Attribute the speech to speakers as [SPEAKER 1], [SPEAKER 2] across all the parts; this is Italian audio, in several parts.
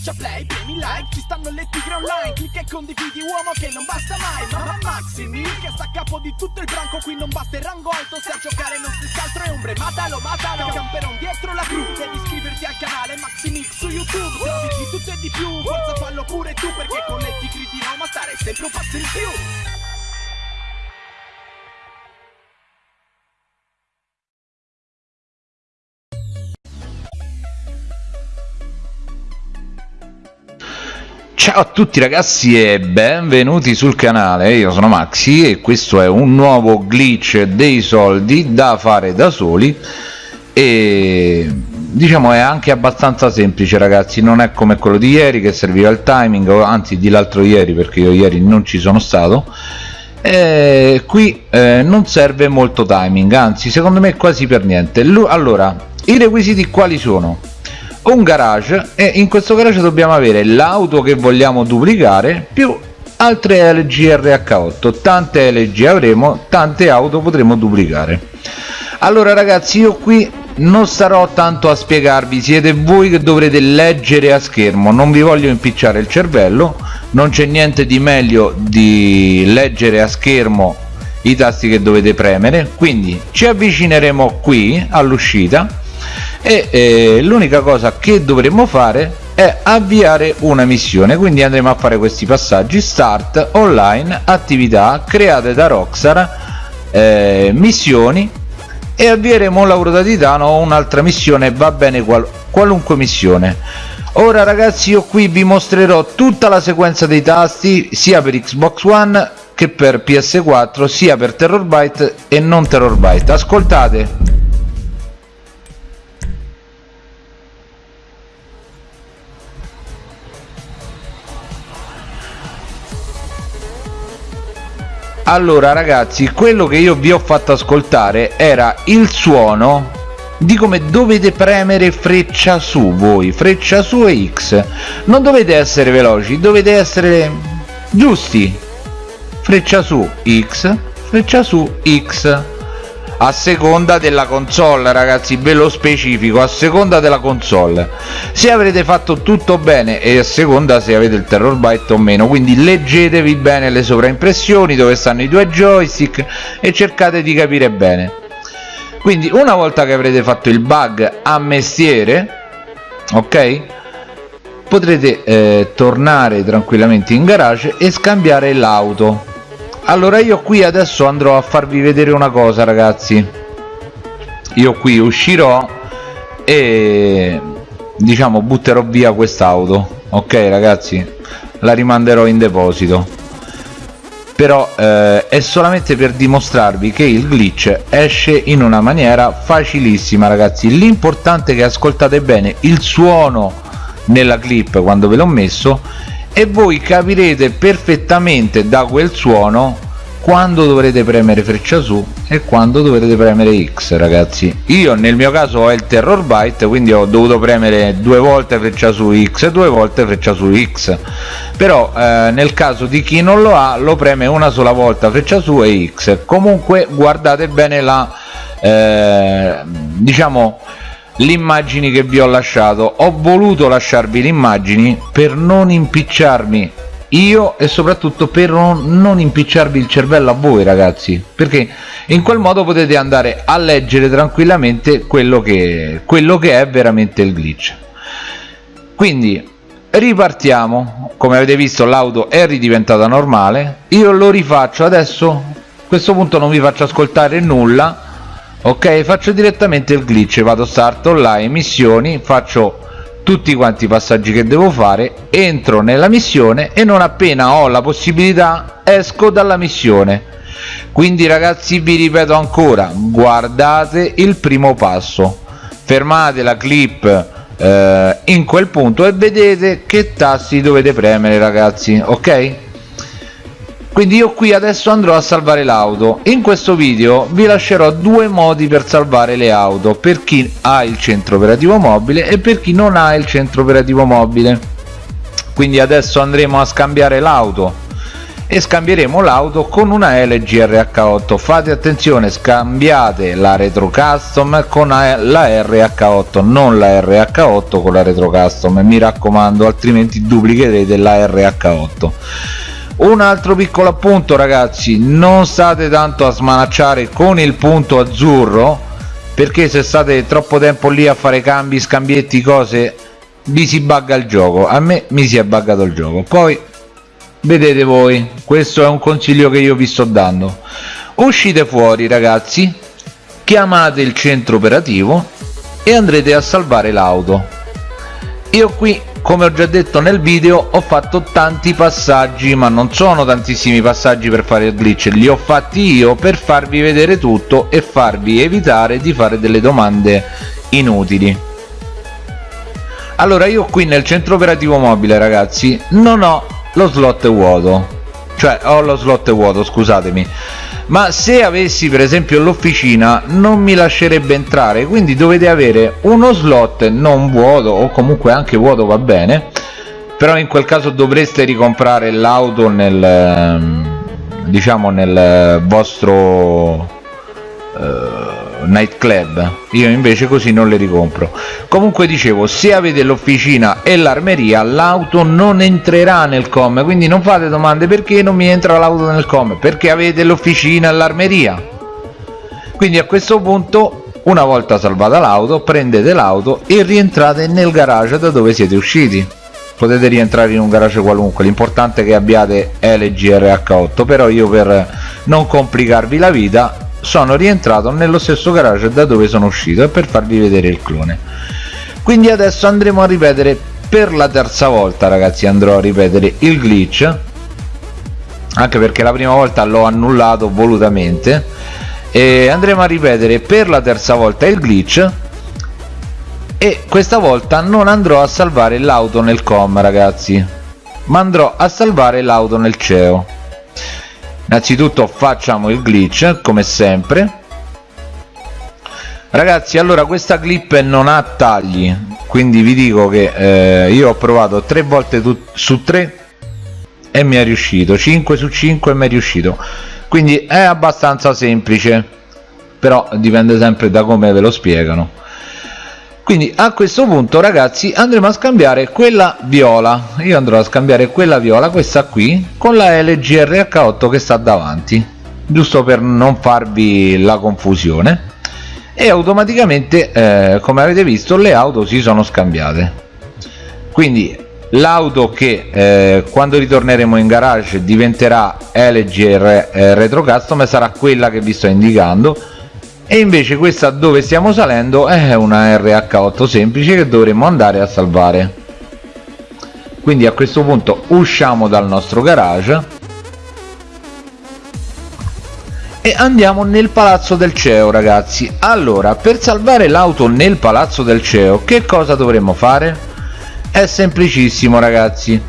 [SPEAKER 1] schiaccia play, premi like Ci stanno le tigre online Clicca e condividi uomo che non basta mai Ma Maximi che sta a capo di tutto il branco Qui non basta il rango alto Se a giocare non si altro è ombre Matalo, matalo Camperon dietro la cru Devi iscriverti al canale Maximix su YouTube Se di tutto e di più Forza fallo pure tu Perché con le tigri di Roma stare sempre un passo in più
[SPEAKER 2] Ciao a tutti ragazzi e benvenuti sul canale, io sono Maxi e questo è un nuovo glitch dei soldi da fare da soli e diciamo è anche abbastanza semplice ragazzi, non è come quello di ieri che serviva il timing, anzi di l'altro ieri perché io ieri non ci sono stato e qui eh, non serve molto timing, anzi secondo me quasi per niente. allora, i requisiti quali sono? Un garage e in questo garage dobbiamo avere l'auto che vogliamo duplicare più altre LG RH8 tante LG avremo tante auto potremo duplicare. Allora ragazzi io qui non starò tanto a spiegarvi. Siete voi che dovrete leggere a schermo. Non vi voglio impicciare il cervello. Non c'è niente di meglio di leggere a schermo i tasti che dovete premere. Quindi ci avvicineremo qui all'uscita e eh, l'unica cosa che dovremmo fare è avviare una missione. Quindi andremo a fare questi passaggi start online attività create da Rockstar eh, missioni e avvieremo un lavoro da titano o un'altra missione va bene qual qualunque missione. Ora ragazzi io qui vi mostrerò tutta la sequenza dei tasti sia per Xbox One che per PS4 sia per Terrorbyte e non Terrorbyte. Ascoltate allora ragazzi quello che io vi ho fatto ascoltare era il suono di come dovete premere freccia su voi. Freccia su e x. Non dovete essere veloci dovete essere giusti. Freccia su x freccia su x a seconda della console ragazzi ve lo specifico a seconda della console. Se avrete fatto tutto bene e a seconda se avete il terror byte o meno quindi leggetevi bene le sovraimpressioni dove stanno i due joystick e cercate di capire bene. Quindi una volta che avrete fatto il bug a mestiere ok potrete eh, tornare tranquillamente in garage e scambiare l'auto allora io qui adesso andrò a farvi vedere una cosa ragazzi. Io qui uscirò e diciamo butterò via quest'auto ok ragazzi? La rimanderò in deposito. Però eh, è solamente per dimostrarvi che il glitch esce in una maniera facilissima ragazzi. L'importante è che ascoltate bene il suono nella clip quando ve l'ho messo e voi capirete perfettamente da quel suono quando dovrete premere freccia su e quando dovrete premere X ragazzi. Io nel mio caso ho il terror byte quindi ho dovuto premere due volte freccia su X e due volte freccia su X. Però eh, nel caso di chi non lo ha lo preme una sola volta freccia su e X. Comunque guardate bene la eh, diciamo le immagini che vi ho lasciato. Ho voluto lasciarvi le immagini per non impicciarmi io e soprattutto per non impicciarvi il cervello a voi ragazzi perché in quel modo potete andare a leggere tranquillamente quello che, quello che è veramente il glitch. Quindi ripartiamo. Come avete visto l'auto è ridiventata normale. Io lo rifaccio adesso. A questo punto non vi faccio ascoltare nulla ok? Faccio direttamente il glitch. Vado start online missioni faccio tutti quanti i passaggi che devo fare entro nella missione e non appena ho la possibilità esco dalla missione. Quindi ragazzi vi ripeto ancora guardate il primo passo. Fermate la clip eh, in quel punto e vedete che tasti dovete premere ragazzi ok quindi io qui adesso andrò a salvare l'auto. In questo video vi lascerò due modi per salvare le auto per chi ha il centro operativo mobile e per chi non ha il centro operativo mobile. Quindi adesso andremo a scambiare l'auto e scambieremo l'auto con una LG RH8 fate attenzione scambiate la retro custom con la RH8 non la RH8 con la retro custom. Mi raccomando altrimenti duplicherete la RH8 un altro piccolo appunto ragazzi non state tanto a smanacciare con il punto azzurro perché se state troppo tempo lì a fare cambi scambietti cose vi si bugga il gioco. A me mi si è buggato il gioco. Poi vedete voi questo è un consiglio che io vi sto dando. Uscite fuori ragazzi chiamate il centro operativo e andrete a salvare l'auto. Io qui come ho già detto nel video ho fatto tanti passaggi ma non sono tantissimi passaggi per fare il glitch. Li ho fatti io per farvi vedere tutto e farvi evitare di fare delle domande inutili. Allora io qui nel centro operativo mobile ragazzi non ho lo slot vuoto cioè ho lo slot vuoto scusatemi. Ma se avessi per esempio l'officina non mi lascerebbe entrare. Quindi dovete avere uno slot non vuoto o comunque anche vuoto va bene però in quel caso dovreste ricomprare l'auto nel ehm, diciamo nel vostro eh, nightclub. Io invece così non le ricompro. Comunque dicevo se avete l'officina e l'armeria l'auto non entrerà nel com quindi non fate domande perché non mi entra l'auto nel com? Perché avete l'officina e l'armeria. Quindi a questo punto una volta salvata l'auto prendete l'auto e rientrate nel garage da dove siete usciti. Potete rientrare in un garage qualunque l'importante è che abbiate LGRH8 però io per non complicarvi la vita sono rientrato nello stesso garage da dove sono uscito per farvi vedere il clone. Quindi adesso andremo a ripetere per la terza volta ragazzi andrò a ripetere il glitch. Anche perché la prima volta l'ho annullato volutamente. E andremo a ripetere per la terza volta il glitch. E questa volta non andrò a salvare l'auto nel com ragazzi. Ma andrò a salvare l'auto nel CEO innanzitutto facciamo il glitch come sempre. Ragazzi allora questa clip non ha tagli quindi vi dico che eh, io ho provato tre volte su tre e mi è riuscito. 5 su 5 e mi è riuscito. Quindi è abbastanza semplice però dipende sempre da come ve lo spiegano quindi a questo punto ragazzi andremo a scambiare quella viola. Io andrò a scambiare quella viola questa qui con la LG RH8 che sta davanti giusto per non farvi la confusione. E automaticamente eh, come avete visto le auto si sono scambiate. Quindi l'auto che eh, quando ritorneremo in garage diventerà LG eh, Retro Custom sarà quella che vi sto indicando e invece questa dove stiamo salendo è una RH8 semplice che dovremmo andare a salvare. Quindi a questo punto usciamo dal nostro garage e andiamo nel palazzo del CEO ragazzi. Allora per salvare l'auto nel palazzo del CEO che cosa dovremmo fare? è semplicissimo ragazzi.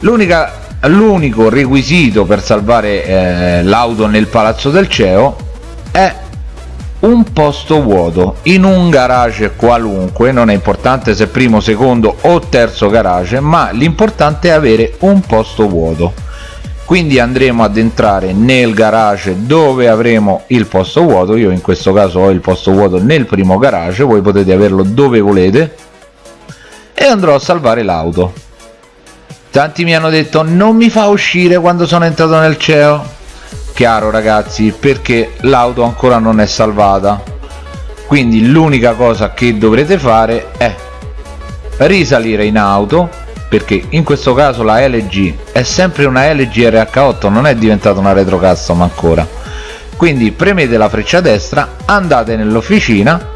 [SPEAKER 2] L'unica l'unico requisito per salvare eh, l'auto nel palazzo del CEO è un posto vuoto in un garage qualunque non è importante se primo secondo o terzo garage ma l'importante è avere un posto vuoto. Quindi andremo ad entrare nel garage dove avremo il posto vuoto. Io in questo caso ho il posto vuoto nel primo garage voi potete averlo dove volete e andrò a salvare l'auto. Tanti mi hanno detto non mi fa uscire quando sono entrato nel CEO chiaro ragazzi perché l'auto ancora non è salvata. Quindi l'unica cosa che dovrete fare è risalire in auto perché in questo caso la LG è sempre una LG RH8 non è diventata una retro custom ancora. Quindi premete la freccia destra andate nell'officina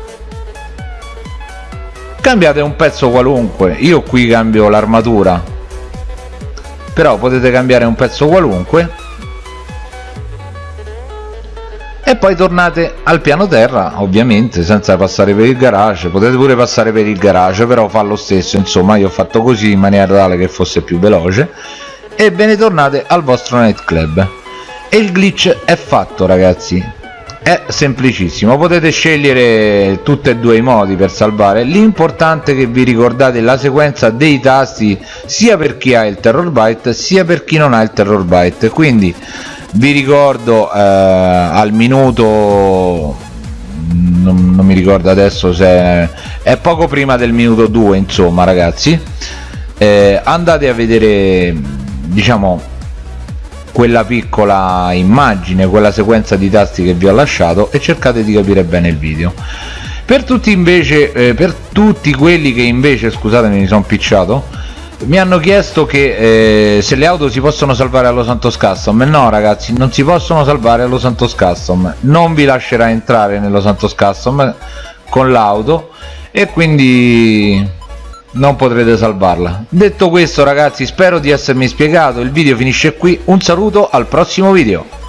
[SPEAKER 2] cambiate un pezzo qualunque. Io qui cambio l'armatura però potete cambiare un pezzo qualunque e poi tornate al piano terra ovviamente senza passare per il garage. Potete pure passare per il garage però fa lo stesso. Insomma io ho fatto così in maniera tale che fosse più veloce. E ve ne tornate al vostro nightclub. E il glitch è fatto ragazzi. È semplicissimo. Potete scegliere tutti e due i modi per salvare. L'importante è che vi ricordate la sequenza dei tasti sia per chi ha il terror byte sia per chi non ha il terror byte quindi vi ricordo eh, al minuto non, non, mi ricordo adesso se è, poco prima del minuto 2 insomma ragazzi. Eh, andate a vedere diciamo quella piccola immagine quella sequenza di tasti che vi ho lasciato e cercate di capire bene il video. Per tutti invece eh, per tutti quelli che invece scusatemi mi sono picciato mi hanno chiesto che eh, se le auto si possono salvare allo Santos Custom no ragazzi non si possono salvare allo Santos Custom non vi lascerà entrare nello Santos Custom con l'auto e quindi non potrete salvarla. Detto questo ragazzi spero di essermi spiegato. Il video finisce qui. Un saluto al prossimo video